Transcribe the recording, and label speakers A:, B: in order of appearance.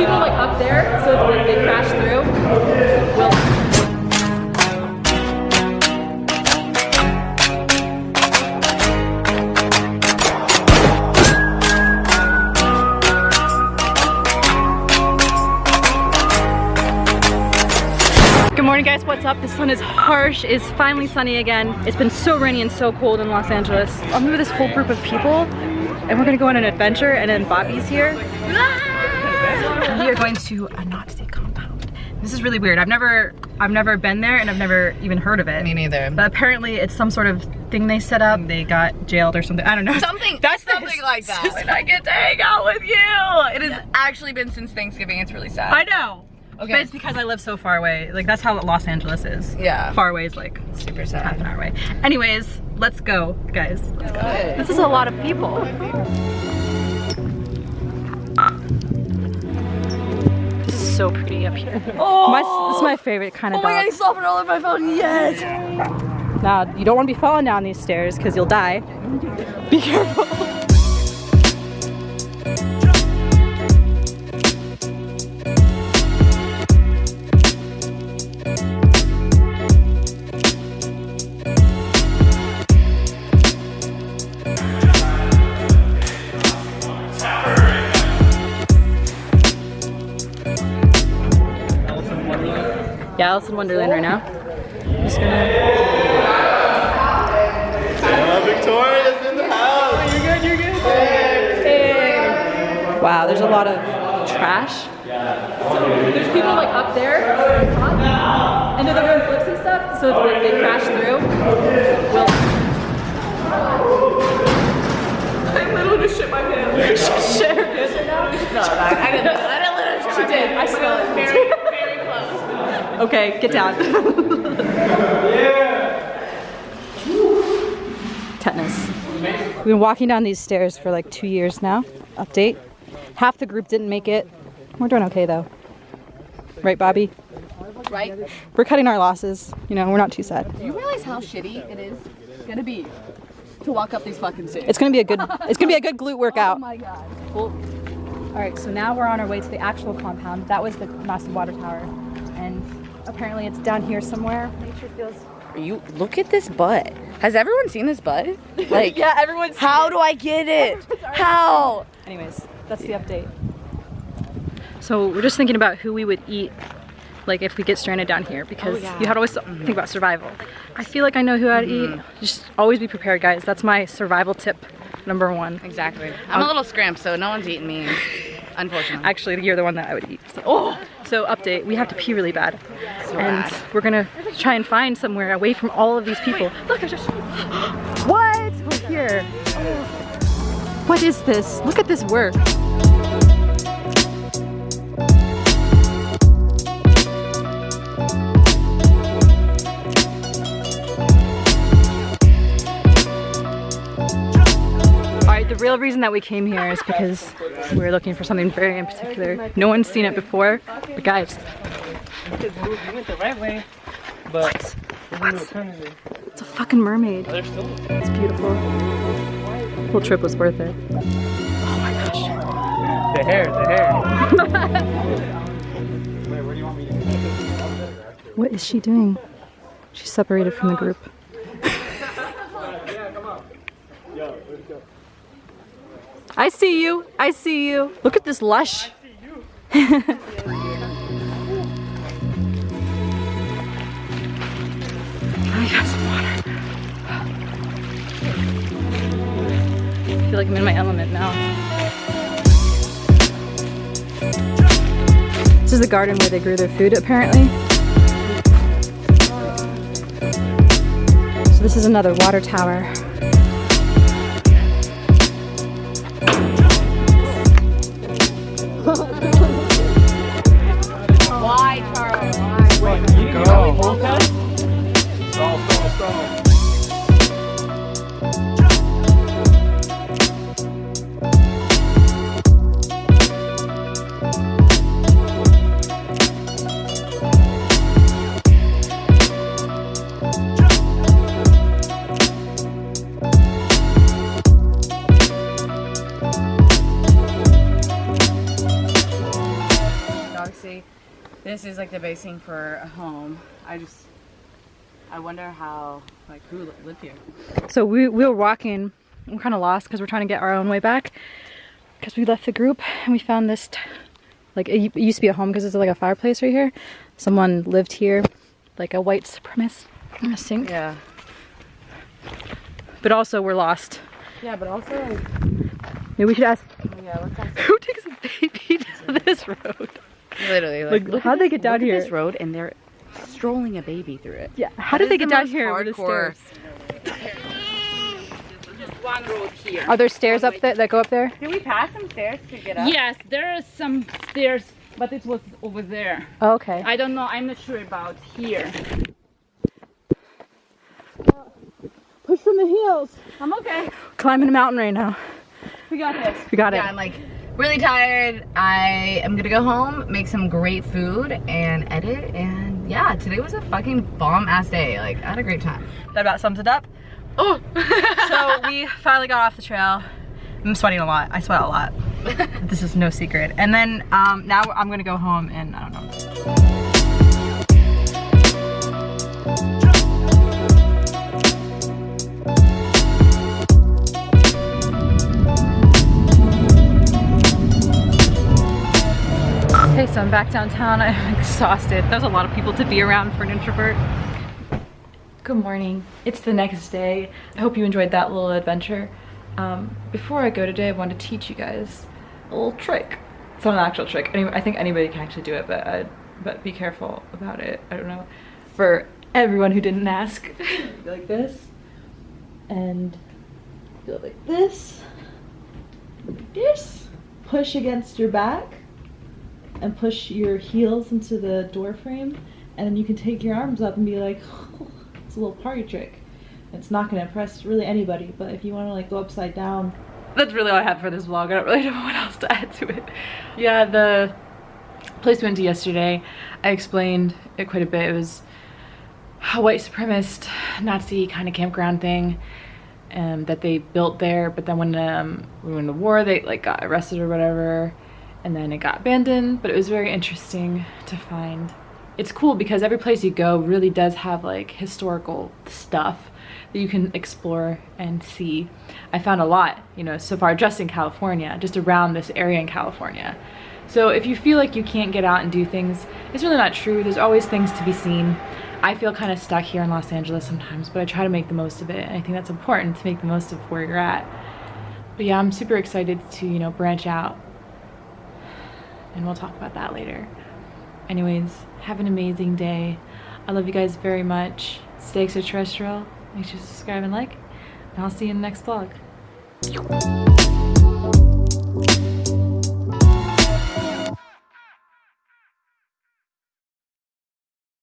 A: people like up there, so if like, they crash through, we'll Good morning guys, what's up? The sun is harsh, it's finally sunny again. It's been so rainy and so cold in Los Angeles. I'm with this whole group of people and we're gonna go on an adventure and then Bobby's here. we are going to uh, a Nazi compound. This is really weird. I've never I've never been there and I've never even heard of it.
B: Me neither.
A: But apparently it's some sort of thing they set up. They got jailed or something. I don't know.
B: Something
A: That's the-
B: something like that. And I get to hang out with you. It has actually been since Thanksgiving. It's really sad.
A: I know.
B: Okay.
A: But it's because I live so far away. Like that's how Los Angeles is.
B: Yeah.
A: Far away is like
B: Super sad.
A: half an hour away. Anyways, let's go, guys. Let's go. This is a lot of people. So pretty up here.
B: Oh,
A: My, this is my favorite kind of
B: oh my god,
A: dog.
B: he's slopping all over my phone. Yes.
A: Now, you don't want to be falling down these stairs because you'll die. Be careful. Yeah, Alice in Wonderland right now. I'm Just gonna
C: Uh, Victoria's in the house. You're good, you're good.
A: Wow, there's a lot of trash. there's people like up there, and they're doing flips and stuff. So if like, they crash through, we'll. I literally just shit my pants. shit her pants right now.
B: No, I didn't. I didn't literally.
A: She did. I smell it.
B: Very, very close.
A: Okay, get down. Tetanus. We've been walking down these stairs for like two years now. Update. Half the group didn't make it. We're doing okay though. Right, Bobby?
B: Right?
A: We're cutting our losses. You know, we're not too sad.
B: Do you realize how shitty it is gonna be to walk up these fucking stairs?
A: It's gonna be a good. It's gonna be a good glute oh workout.
B: Oh my god.
A: Well, all right, so now we're on our way to the actual compound. That was the massive water tower, and apparently it's down here somewhere. Nature feels.
B: You look at this butt. Has everyone seen this butt? Like,
A: Yeah, everyone's.
B: how do I get it? How?
A: Anyways, that's the update. So we're just thinking about who we would eat, like if we get stranded down here, because oh,
B: yeah.
A: you had to always think about survival. I feel like I know who I'd eat. Mm-hmm. Just always be prepared, guys. That's my survival tip number one.
B: Exactly. I'm um, a little scramped, so no one's eating me. Unfortunately.
A: Actually, you're the one that I would eat. So, oh, so update. We have to pee really bad, and
B: bad.
A: we're gonna try and find somewhere away from all of these people. Look, I just. What? We're here. What is this? Look at this work. Real reason that we came here is because we were looking for something very in particular. No one's seen it before, but guys,
C: You went the right way, but there's
A: it's a fucking mermaid. It's beautiful. The whole trip was worth it. Oh my gosh.
C: The hair, the hair.
A: What is she doing? She's separated from the group. I see you. I see you. Look at this lush. I got some water. I feel like I'm in my element now. This is the garden where they grew their food, apparently. So this is another water tower.
B: Obviously this is like the basing for a home. I just, I wonder how, like who lived here.
A: So we, we were walking, we're kind of lost because we're trying to get our own way back because we left the group and we found this, like it, it used to be a home because it's like a fireplace right here. Someone lived here, like a white supremacist, I think.
B: Yeah.
A: But also we're lost.
B: Yeah, but also like,
A: Maybe we should ask
B: yeah, let's ask-
A: who takes a baby to this road?
B: Literally
A: Like,
B: look
A: how'd they get down
B: look at
A: here?
B: This road and they're strolling a baby through it.
A: Yeah. How
B: That
A: did they get
B: the
A: down
B: most
A: here with the stairs?
B: One road here.
A: Are there stairs up there that go up there?
B: Did we pass some stairs to get up?
D: Yes, there are some stairs, but it was over there.
A: Oh, okay.
D: I don't know, I'm not sure about here.
A: Push from the heels.
D: I'm okay.
A: Climbing a mountain right now.
D: We got this.
A: We got
B: Yeah,
A: it.
B: I'm like really tired. I am gonna go home, make some great food, and edit. And yeah, today was a fucking bomb ass day. Like, I had a great time.
A: That about sums it up.
B: Oh,
A: so we finally got off the trail. I'm sweating a lot. I sweat a lot. this is no secret. And then um, now I'm gonna go home and I don't know. Okay, so I'm back downtown. I'm exhausted. There's a lot of people to be around for an introvert. Good morning. It's the next day. I hope you enjoyed that little adventure. Um, before I go today, I want to teach you guys a little trick. It's not an actual trick. Any, I think anybody can actually do it, but uh, but be careful about it. I don't know. For everyone who didn't ask, go like this, and go like this, like this. Push against your back, and push your heels into the door frame, and then you can take your arms up and be like, it's a little party trick. It's not gonna impress really anybody, but if you wanna like go upside down. That's really all I have for this vlog. I don't really know what else to add to it. Yeah, the place we went to yesterday, I explained it quite a bit. It was a white supremacist Nazi kind of campground thing um, that they built there. But then when um, we went to war, they like got arrested or whatever, and then it got abandoned. But it was very interesting to find. It's cool because every place you go really does have like historical stuff that you can explore and see. I found a lot, you know, so far just in California, just around this area in California. So if you feel like you can't get out and do things, it's really not true. There's always things to be seen. I feel kind of stuck here in Los Angeles sometimes, but I try to make the most of it. And I think that's important to make the most of where you're at. But yeah, I'm super excited to, you know, branch out. And we'll talk about that later. Anyways, have an amazing day. I love you guys very much. Stay extraterrestrial. Make sure to subscribe and like. And I'll see you in the next vlog.